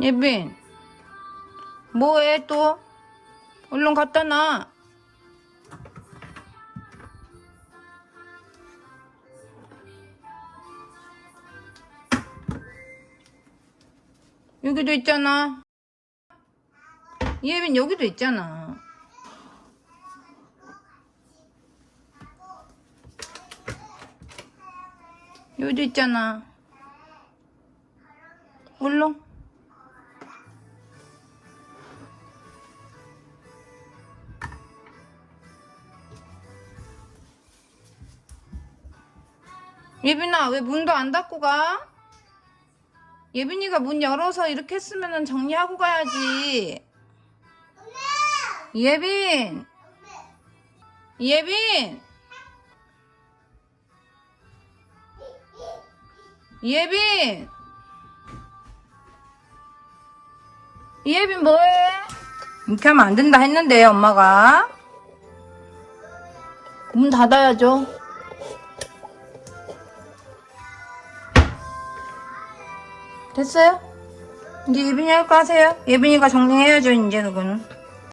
예빈 뭐해 또? 얼른 갖다 놔. 여기도 있잖아. 예빈 여기도 있잖아. 여기도 있잖아. 얼른 예빈아 왜 문도 안 닫고 가? 예빈이가 문 열어서 이렇게 했으면 정리하고 가야지. 예빈! 예빈! 예빈! 예빈 뭐해? 이렇게 하면 안 된다 했는데 엄마가. 문 닫아야죠 됐어요? 이제 예빈이 할 거 하세요. 예빈이가 정리해야죠, 이제 그거는.